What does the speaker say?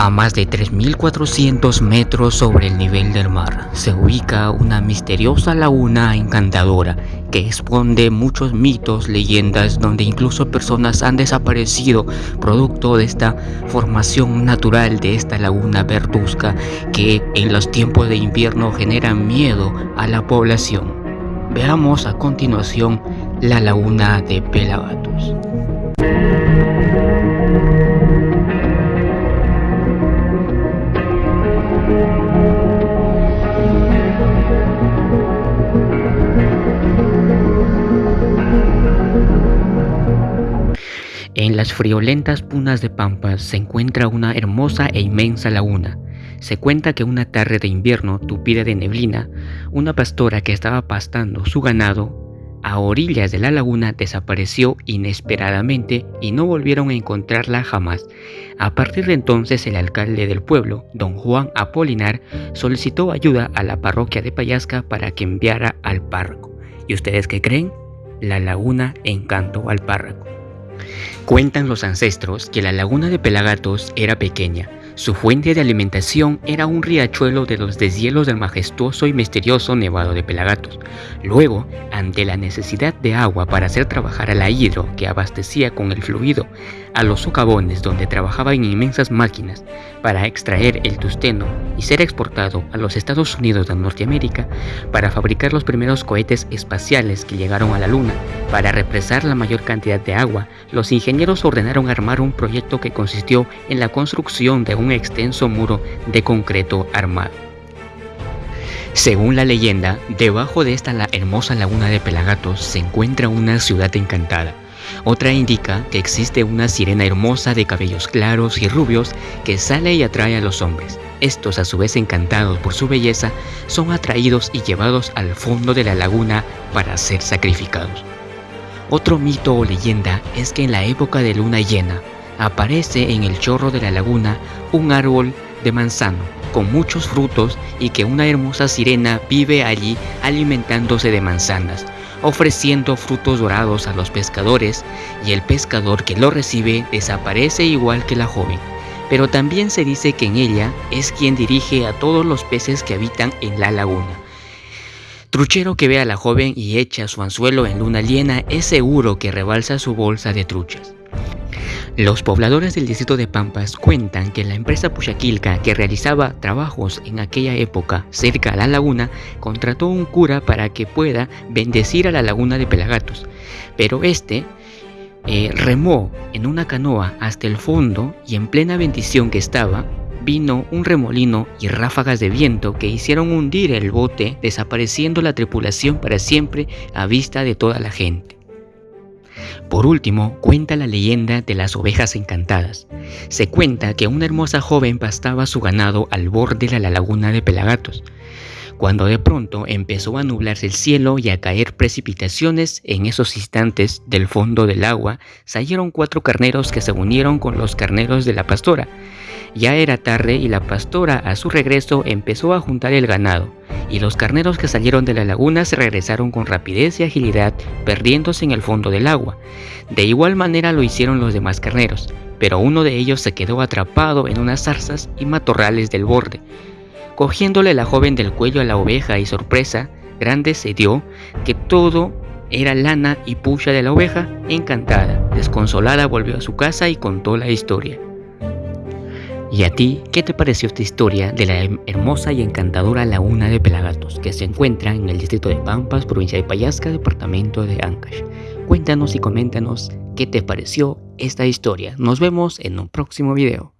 A más de 3.400 metros sobre el nivel del mar se ubica una misteriosa laguna encantadora que esconde muchos mitos, leyendas, donde incluso personas han desaparecido producto de esta formación natural de esta laguna verduzca que en los tiempos de invierno genera miedo a la población. Veamos a continuación la laguna de Pelagatos. En las friolentas punas de Pampas se encuentra una hermosa e inmensa laguna. Se cuenta que una tarde de invierno tupida de neblina, una pastora que estaba pastando su ganado a orillas de la laguna desapareció inesperadamente y no volvieron a encontrarla jamás. A partir de entonces el alcalde del pueblo, don Juan Apolinar, solicitó ayuda a la parroquia de Payasca para que enviara al párroco. ¿Y ustedes qué creen? La laguna encantó al párroco. Cuentan los ancestros que la laguna de Pelagatos era pequeña. Su fuente de alimentación era un riachuelo de los deshielos del majestuoso y misterioso Nevado de Pelagatos. Luego, ante la necesidad de agua para hacer trabajar a la hidro que abastecía con el fluido a los socavones donde trabajaban inmensas máquinas para extraer el tusteno y ser exportado a los Estados Unidos de Norteamérica para fabricar los primeros cohetes espaciales que llegaron a la Luna. Para represar la mayor cantidad de agua, los ingenieros ordenaron armar un proyecto que consistió en la construcción de un extenso muro de concreto armado. Según la leyenda, debajo de esta hermosa laguna de Pelagatos se encuentra una ciudad encantada, otra indica que existe una sirena hermosa de cabellos claros y rubios que sale y atrae a los hombres. Estos, a su vez encantados por su belleza, son atraídos y llevados al fondo de la laguna para ser sacrificados. Otro mito o leyenda es que en la época de luna llena, aparece en el chorro de la laguna un árbol de manzano con muchos frutos y que una hermosa sirena vive allí alimentándose de manzanas, ofreciendo frutos dorados a los pescadores y el pescador que lo recibe desaparece igual que la joven. Pero también se dice que en ella es quien dirige a todos los peces que habitan en la laguna. Truchero que ve a la joven y echa su anzuelo en luna llena es seguro que rebalsa su bolsa de truchas. Los pobladores del distrito de Pampas cuentan que la empresa Puchaquilca que realizaba trabajos en aquella época cerca a la laguna contrató un cura para que pueda bendecir a la laguna de Pelagatos, pero este eh, remó en una canoa hasta el fondo y en plena bendición que estaba, vino un remolino y ráfagas de viento que hicieron hundir el bote, desapareciendo la tripulación para siempre a vista de toda la gente. Por último, cuenta la leyenda de las ovejas encantadas. Se cuenta que una hermosa joven pastaba su ganado al borde de la laguna de Pelagatos, cuando de pronto empezó a nublarse el cielo y a caer precipitaciones, en esos instantes del fondo del agua salieron cuatro carneros que se unieron con los carneros de la pastora. Ya era tarde y la pastora a su regreso empezó a juntar el ganado y los carneros que salieron de la laguna se regresaron con rapidez y agilidad, perdiéndose en el fondo del agua. De igual manera lo hicieron los demás carneros, pero uno de ellos se quedó atrapado en unas zarzas y matorrales del borde. Cogiéndole la joven del cuello a la oveja y sorpresa grande se dio que todo era lana y pucha de la oveja, encantada, desconsolada volvió a su casa y contó la historia. ¿Y a ti qué te pareció esta historia de la hermosa y encantadora laguna de Pelagatos que se encuentra en el distrito de Pampas, provincia de Payasca, departamento de Ancash? Cuéntanos y coméntanos qué te pareció esta historia. Nos vemos en un próximo video.